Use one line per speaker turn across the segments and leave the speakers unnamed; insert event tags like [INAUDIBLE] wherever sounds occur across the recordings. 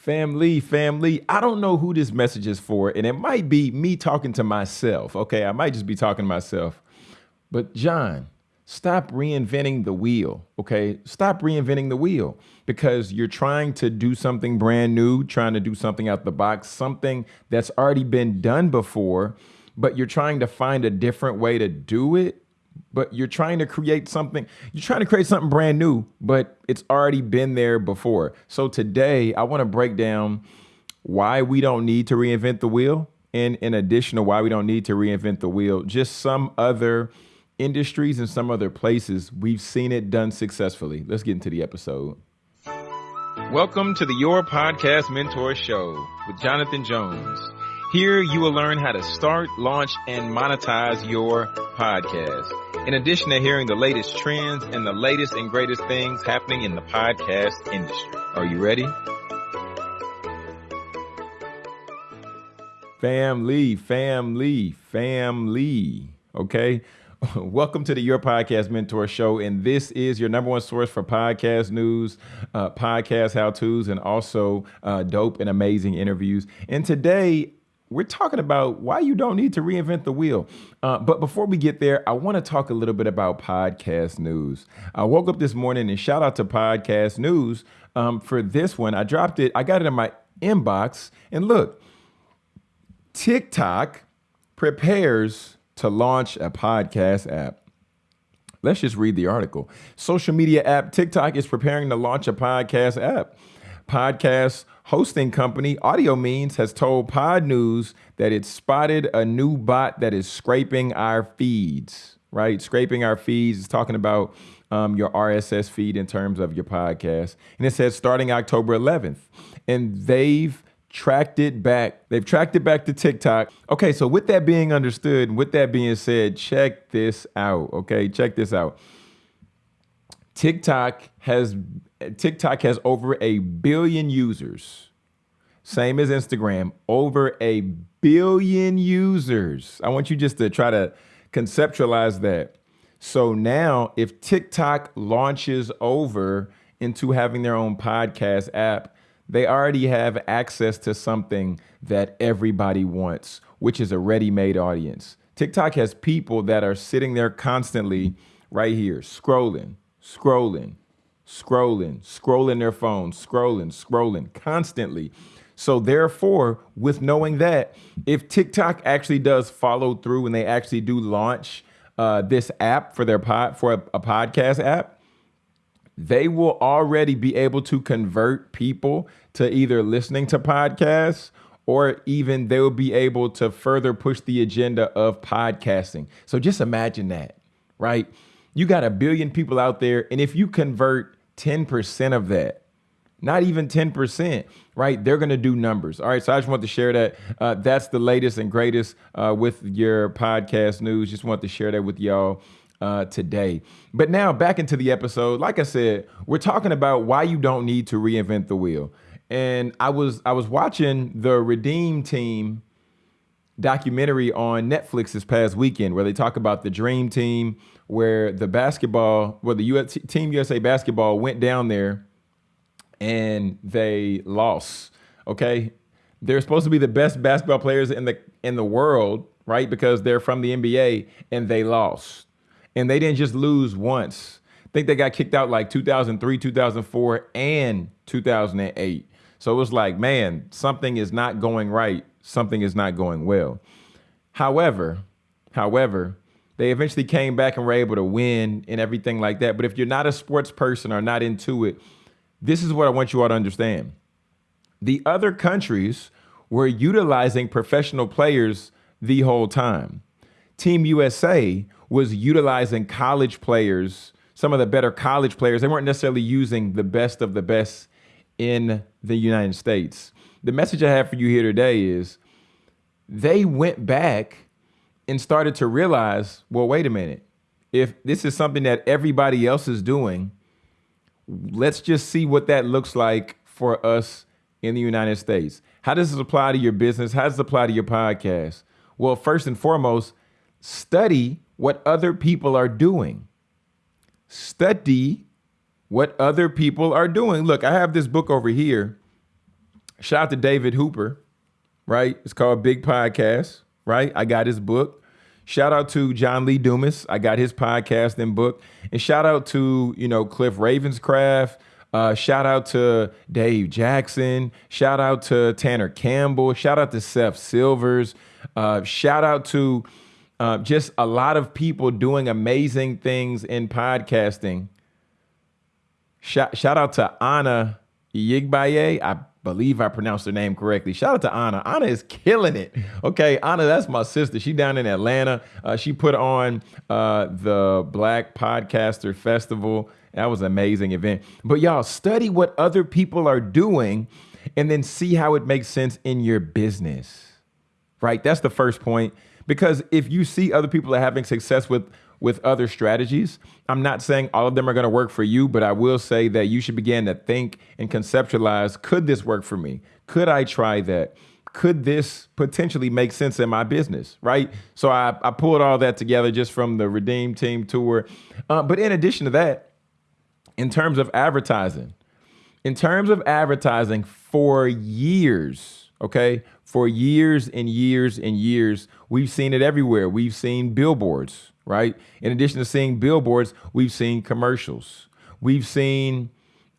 Family, family, I don't know who this message is for, and it might be me talking to myself. Okay, I might just be talking to myself. But, John, stop reinventing the wheel. Okay, stop reinventing the wheel because you're trying to do something brand new, trying to do something out the box, something that's already been done before, but you're trying to find a different way to do it but you're trying to create something you're trying to create something brand new but it's already been there before. So today i want to break down why we don't need to reinvent the wheel and in addition to why we don't need to reinvent the wheel. Just some other industries and some other places we've seen it done successfully. Let's get into the episode. Welcome to the your podcast mentor show with jonathan jones here you will learn how to start, launch, and monetize your podcast. In addition to hearing the latest trends and the latest and greatest things happening in the podcast industry. Are you ready? Family, family, family. Okay. [LAUGHS] Welcome to the Your Podcast Mentor Show. And this is your number one source for podcast news, uh, podcast how to's, and also uh, dope and amazing interviews. And today, we're talking about why you don't need to reinvent the wheel. Uh, but before we get there, I want to talk a little bit about podcast news. I woke up this morning and shout out to podcast news um, for this one. I dropped it, I got it in my inbox. And look, TikTok prepares to launch a podcast app. Let's just read the article. Social media app TikTok is preparing to launch a podcast app. Podcast hosting company Audiomeans has told Podnews that it spotted a new bot that is scraping our feeds, right? Scraping our feeds is talking about um, your RSS feed in terms of your podcast. And it says starting October 11th. And they've tracked it back. They've tracked it back to TikTok. Okay, so with that being understood, with that being said, check this out. Okay, check this out. TikTok has TikTok has over a billion users. Same as Instagram, over a billion users. I want you just to try to conceptualize that. So now, if TikTok launches over into having their own podcast app, they already have access to something that everybody wants, which is a ready made audience. TikTok has people that are sitting there constantly right here, scrolling, scrolling, scrolling, scrolling their phones, scrolling, scrolling constantly. So therefore, with knowing that, if TikTok actually does follow through and they actually do launch uh, this app for their pod for a, a podcast app, they will already be able to convert people to either listening to podcasts or even they will be able to further push the agenda of podcasting. So just imagine that, right? You got a billion people out there, and if you convert 10% of that, not even 10%, right? They're going to do numbers. All right. So I just want to share that. Uh, that's the latest and greatest uh, with your podcast news. Just want to share that with y'all. Uh, today. But now back into the episode. Like I said, we're talking about why you don't need to reinvent the wheel. And I was I was watching the Redeem Team documentary on Netflix this past weekend where they talk about the Dream Team, where the basketball, where the US, Team USA basketball went down there and they lost. Okay, they're supposed to be the best basketball players in the in the world, right? Because they're from the NBA, and they lost. And they didn't just lose once. I think they got kicked out like 2003, 2004, and 2008. So it was like, man, something is not going right. Something is not going well. However, however, they eventually came back and were able to win and everything like that. But if you're not a sports person or not into it, this is what I want you all to understand. The other countries were utilizing professional players the whole time. Team USA was utilizing college players, some of the better college players. They weren't necessarily using the best of the best in the United States. The message I have for you here today is they went back and started to realize well, wait a minute. If this is something that everybody else is doing, let's just see what that looks like for us in the United States. How does this apply to your business? How does it apply to your podcast? Well, first and foremost, study what other people are doing. Study what other people are doing. Look, I have this book over here. Shout out to David Hooper, right? It's called Big Podcast, right? I got his book. Shout out to John Lee Dumas. I got his podcast and book. And shout out to, you know, Cliff Ravenscraft. Uh, shout out to Dave Jackson. Shout out to Tanner Campbell. Shout out to Seth Silvers. Uh, shout out to uh, just a lot of people doing amazing things in podcasting. Shout, shout out to Anna Yigbaye. I believe I pronounced her name correctly. Shout out to Anna. Anna is killing it. Okay, Anna, that's my sister. She down in Atlanta. Uh, she put on uh, the Black Podcaster Festival. That was an amazing event. But y'all study what other people are doing and then see how it makes sense in your business. Right? That's the first point. Because if you see other people are having success with with other strategies. I'm not saying all of them are going to work for you, but I will say that you should begin to think and conceptualize could this work for me? Could I try that? Could this potentially make sense in my business? Right. So I, I pulled all that together just from the Redeem Team tour. Uh, but in addition to that, in terms of advertising, in terms of advertising for years, okay, for years and years and years, we've seen it everywhere. We've seen billboards, right? In addition to seeing billboards, we've seen commercials. We've seen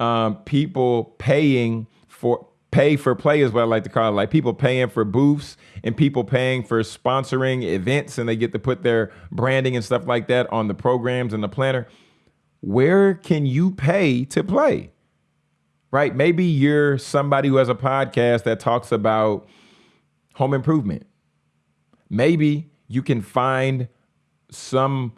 um, people paying for pay for play is what I like to call it. Like people paying for booths and people paying for sponsoring events and they get to put their branding and stuff like that on the programs and the planner. Where can you pay to play? Right? Maybe you're somebody who has a podcast that talks about home improvement. Maybe you can find some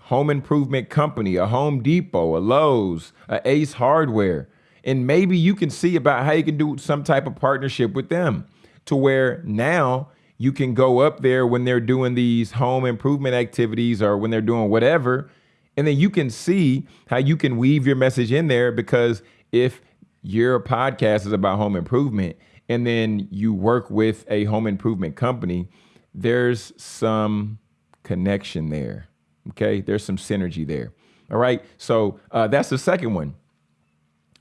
home improvement company, a Home Depot, a Lowe's, a Ace Hardware, and maybe you can see about how you can do some type of partnership with them to where now you can go up there when they're doing these home improvement activities or when they're doing whatever. And then you can see how you can weave your message in there because if your podcast is about home improvement and then you work with a home improvement company, there's some connection there. Okay, there's some synergy there. All right, so uh, that's the second one.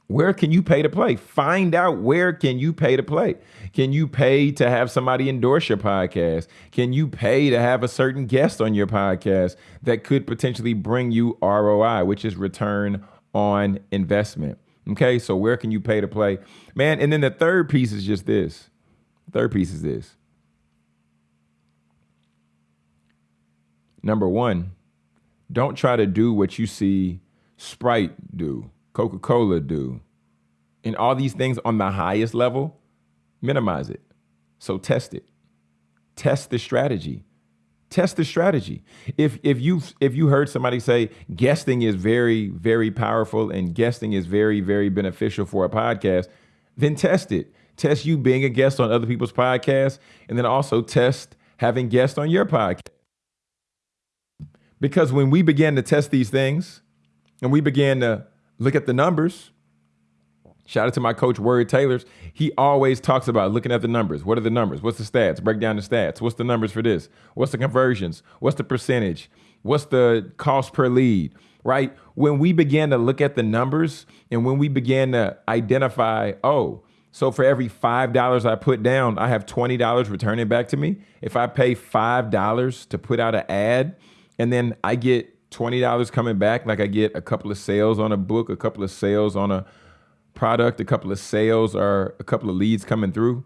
Where can you pay to play? Find out where can you pay to play. Can you pay to have somebody endorse your podcast? Can you pay to have a certain guest on your podcast that could potentially bring you ROI, which is return on investment? Okay, so where can you pay to play? Man, and then the third piece is just this. Third piece is this. Number one, don't try to do what you see Sprite do, Coca Cola do, and all these things on the highest level. Minimize it. So test it. Test the strategy. Test the strategy. If if you if you heard somebody say guesting is very very powerful and guesting is very very beneficial for a podcast, then test it. Test you being a guest on other people's podcasts, and then also test having guests on your podcast. Because when we began to test these things and we began to look at the numbers, shout out to my coach, Word Taylors, he always talks about looking at the numbers. What are the numbers? What's the stats? Break down the stats. What's the numbers for this? What's the conversions? What's the percentage? What's the cost per lead? Right? When we began to look at the numbers and when we began to identify, oh, so for every $5 I put down, I have $20 returning back to me. If I pay $5 to put out an ad, and then I get $20 coming back, like I get a couple of sales on a book, a couple of sales on a product, a couple of sales or a couple of leads coming through,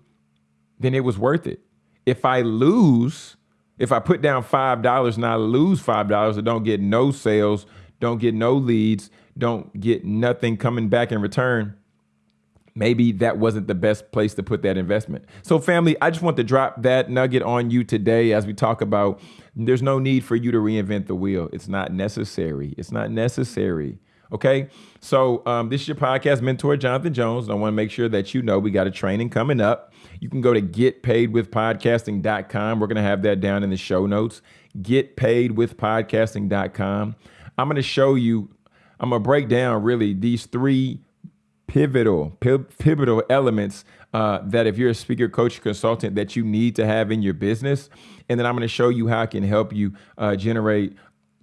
then it was worth it. If I lose, if I put down $5 and I lose $5 I don't get no sales, don't get no leads, don't get nothing coming back in return, maybe that wasn't the best place to put that investment. So, family, I just want to drop that nugget on you today as we talk about there's no need for you to reinvent the wheel. It's not necessary. It's not necessary. Okay. So, um, this is your podcast mentor, Jonathan Jones. And I want to make sure that you know we got a training coming up. You can go to getpaidwithpodcasting.com. We're going to have that down in the show notes. Getpaidwithpodcasting.com. I'm going to show you, I'm going to break down really these three pivotal pivotal elements uh, that if you're a speaker coach consultant that you need to have in your business and then i'm going to show you how i can help you uh, generate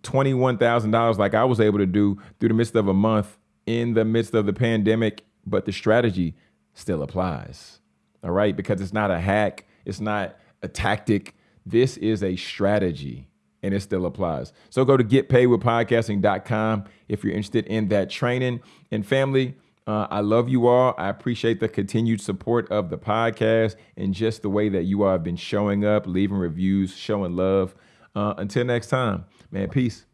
$21000 like i was able to do through the midst of a month in the midst of the pandemic but the strategy still applies All right. Because it's not a hack, it's not a tactic. This is a strategy and it still applies. So go to getpaidwithpodcasting.com if you're interested in that training. And family, uh, I love you all. I appreciate the continued support of the podcast and just the way that you all have been showing up, leaving reviews, showing love. Uh, until next time, man, peace.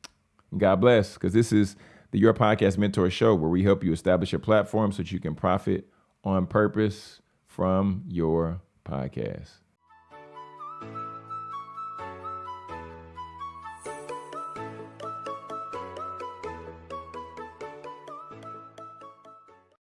And God bless, because this is the Your Podcast Mentor Show where we help you establish your platform so that you can profit on purpose from your podcast.